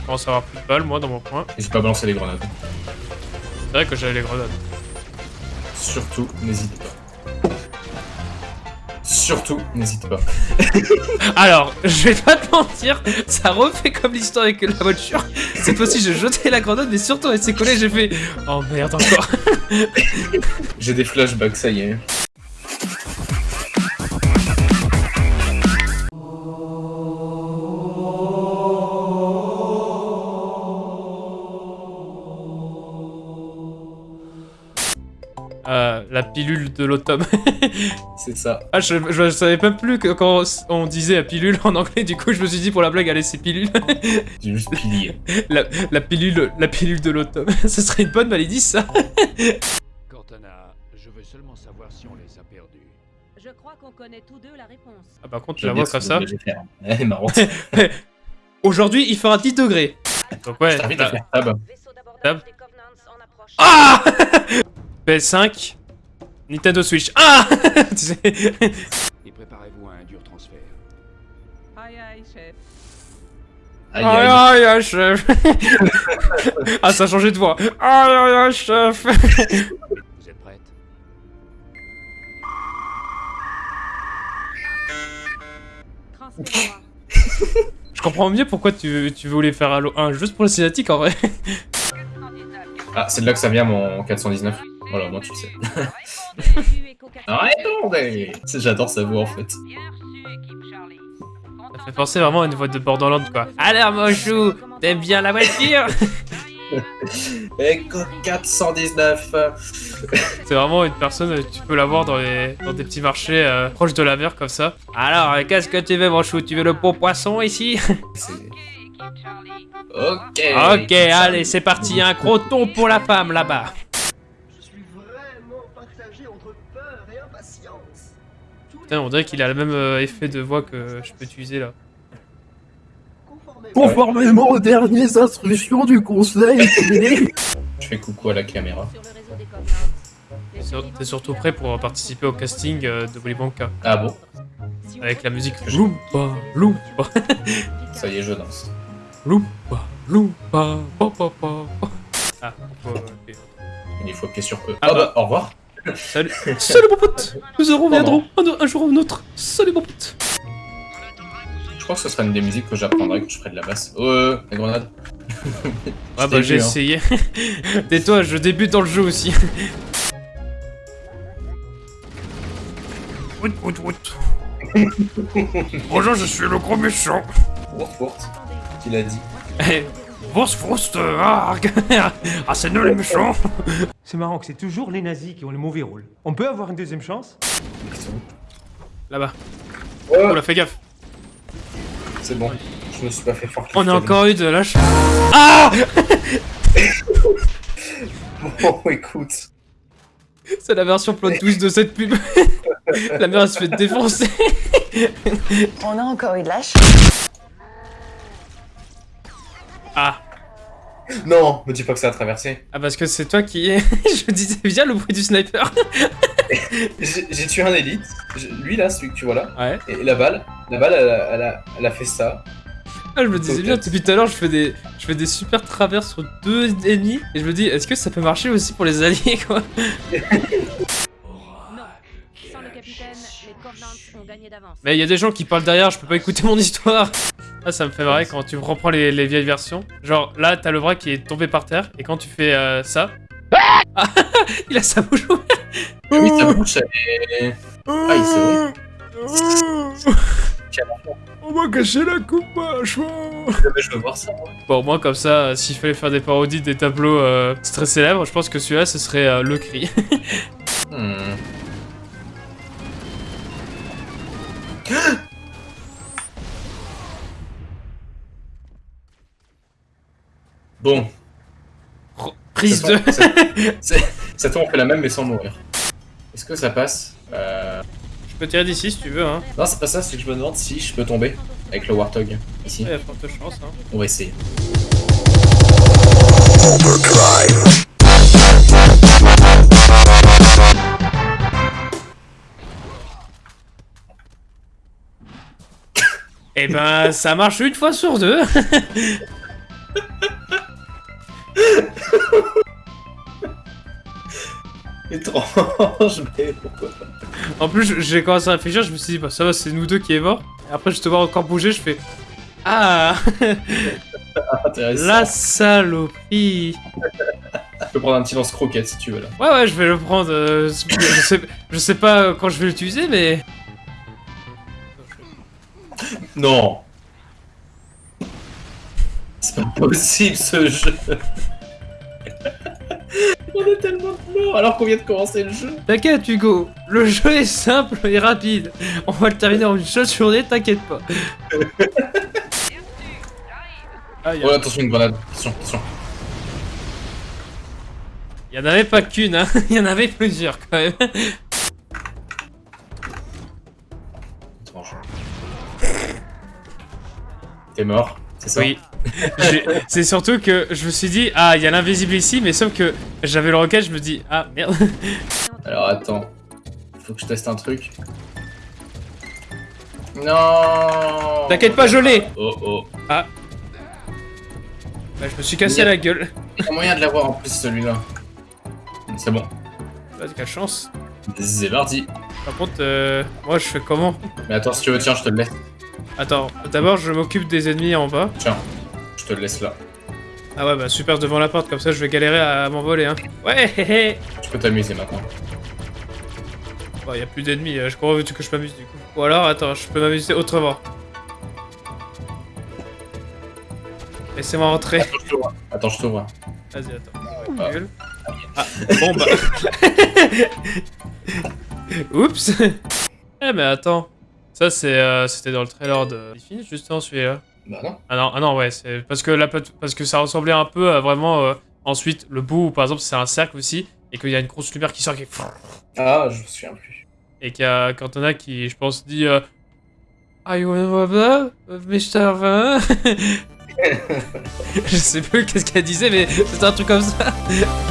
je commence à avoir plus de balles, moi, dans mon coin. N'hésite pas à balancer les grenades. C'est vrai que j'ai les grenades. Surtout, n'hésite pas. Surtout, n'hésite pas. Alors, je vais pas te mentir, ça refait comme l'histoire avec la voiture. Cette fois-ci, j'ai jeté la grenade, mais surtout, elle s'est collée, j'ai fait... Oh merde, encore. J'ai des flashbacks, ça y est. la pilule de l'automne. C'est ça. ah, je, je savais même plus que quand on disait la pilule en anglais, du coup, je me suis dit pour la blague, allez, c'est pilule. J'ai juste pilier. la, la pilule, la pilule de l'automne. Ce serait une bonne maladie, ça. Cortana, je veux seulement savoir si on les a perdus. Je crois qu'on connaît tous deux la réponse. Ah, par contre, tu la vois comme ça. Elle est marrante. Aujourd'hui, il fera 10 degrés. Donc, ouais. Je t'invite la- à faire tab. Tab. Ah PS5, Nintendo Switch. Ah Tu sais. Et préparez-vous à un dur transfert. Aïe aïe, chef. Aïe Aïe aïe. aïe chef Ah ça a changé de voix Aïe aïe aïe chef Vous êtes prête? Je comprends mieux pourquoi tu, tu voulais faire Halo 1 juste pour le cinématique en vrai. Ah, c'est de là que ça vient mon 419. Voilà, moi tu le sais. Bienvenue, Echo 4. Arrêtez J'adore sa voix en fait. Ça fait penser vraiment à une voix de Borderlands quoi. Alors mon chou, t'aimes bien la voiture? Echo 419 C'est vraiment une personne, euh, tu peux la voir dans, les, dans des petits marchés euh, proches de la mer comme ça. Alors, euh, qu'est-ce que tu veux mon chou? Tu veux le pot poisson ici? C'est- Équipe Charlie. Ok Ok, allez, c'est parti, un croton pour la femme là-bas. Putain, on dirait qu'il a le même euh, effet de voix que je peux utiliser là. conformément aux dernières instructions du conseil, Je fais coucou à la caméra. T'es sur- T'es surtout prêt pour participer au casting euh, de Willy Wonka Ah bon? Avec la musique Loompa, Loompa, Ça y est, je danse. Loompa, Loompa, pa, pa, pa. Ah, faut. Il faut appuyer sur E. Ah Ah bah, au revoir. Salut, salut mon pote, nous reviendrons un, un jour ou un autre. Salut mon pote. Je crois que ce sera une des musiques que j'apprendrai quand je ferai de la basse. Oh, euh, la grenade. Ah bah j'ai essayé. Tais-toi, je débute dans le jeu aussi. Wout, wout, wout. Bonjour, je suis le gros méchant. Wurt, wurt. Qui l'a dit Eh, Wurst, euh, ah, ah c'est nous les méchants. C'est marrant que c'est toujours les nazis qui ont le mauvais rôle. On peut avoir une deuxième chance? Là-bas. Oh, là, fais gaffe. c'est bon. Je me suis pas fait fort. On a encore eu de la ch... Ah Bon, écoute. C'est la version plot twist de cette pub. la mère elle se fait défoncer. On a encore eu de lâche. Ah. Non, me dis pas que ça a traversé. Ah parce que c'est toi qui... Je disais bien le bruit du sniper. J'ai tué un élite. Lui là, celui que tu vois là. Ouais. Et la balle, la balle, elle, a- elle a, elle a fait ça. Ah, je me disais bien, depuis tout à l'heure, je fais des, je fais des super travers sur deux ennemis, et je me dis, est-ce que ça peut marcher aussi pour les alliés, quoi? Non. Sans le capitaine, les Covenants ont gagné d'avance. Mais il y a des gens qui parlent derrière, je peux pas écouter mon histoire. Ah, ça me fait marrer quand tu reprends les, les vieilles versions. Genre, là, t'as le bras qui est tombé par terre, et quand tu fais euh, ça... Ah Il a sa bouche ouverte Oui, sa bouche, elle est... Ah, il s'est On m'a caché la coupe, Je veux voir ça, moi. Bon, au moins, comme ça, euh, s'il fallait faire des parodies des tableaux euh, très célèbres, je pense que celui-là, ce serait euh, le cri. Hmm. Bon, Prise Ça 2 tombe, c'est- cette fois on fait la même mais sans mourir. Est-ce que ça passe euh... Je peux tirer d'ici si tu veux, hein. Non, c'est pas ça, c'est que je me demande si je peux tomber avec le Warthog ici. Forte chance, hein. On va essayer. Eh ben, ça marche une fois sur deux. Étrange, mais pourquoi pas En plus, j'ai commencé à réfléchir, je me suis dit, bah ça va, c'est nous deux qui est mort. Et après, je te vois encore bouger, je fais. Ah. La saloperie Je peux prendre un petit lance-croquette si tu veux là. Ouais, ouais, je vais le prendre. euh, je, sais, je sais pas quand je vais l'utiliser, mais. Non possible ce jeu On est tellement de morts alors qu'on vient de commencer le jeu T'inquiète, Hugo, le jeu est simple et rapide. On va le terminer en une seule journée, t'inquiète pas. Ah, Oh attention une grenade, attention, attention. y en avait pas qu'une, hein. Y en avait plusieurs quand même. T'es mort, c'est ça? Oui. C'est surtout que je me suis dit, ah, il y a l'invisible ici, mais sauf que j'avais le roquette, je me dis, ah merde. Alors attends, faut que je teste un truc. Non T'inquiète pas, je l'ai. Oh oh. Bah, je me suis cassé la gueule. Il y a moyen de l'avoir en plus celui-là. C'est bon. Bah, quelle chance. C'est parti. Par contre, euh, moi je fais comment? Mais attends, si tu veux, tiens, je te le laisse. Attends, d'abord je m'occupe des ennemis en bas. Tiens, te le laisse là. Ah ouais, bah super devant la porte, comme ça je vais galérer à m'envoler, hein. Ouais, hé hé Tu peux t'amuser maintenant. Bon, y a plus d'ennemis, euh, je crois veux-tu que je m'amuse du coup? Ou alors, attends, je peux m'amuser autrement. Laissez-moi rentrer. Attends, je t'ouvre. Attends, je t'ouvre. Vas-y, attends. Ah. Ah, bon bah. Oups Eh mais attends. Ça c'est euh, c'était dans le trailer de Infinite justement celui-là. Bah non. Ah non, ah non ouais, c'est parce que la parce que ça ressemblait un peu à vraiment euh, ensuite le bout par exemple c'est un cercle aussi et qu'il y a une grosse lumière qui sort qui Ah, je me souviens plus. et qu'il y a Cantona qui je pense dit euh, Are you in. Van Je sais plus qu'est-ce qu'elle disait mais c'était un truc comme ça.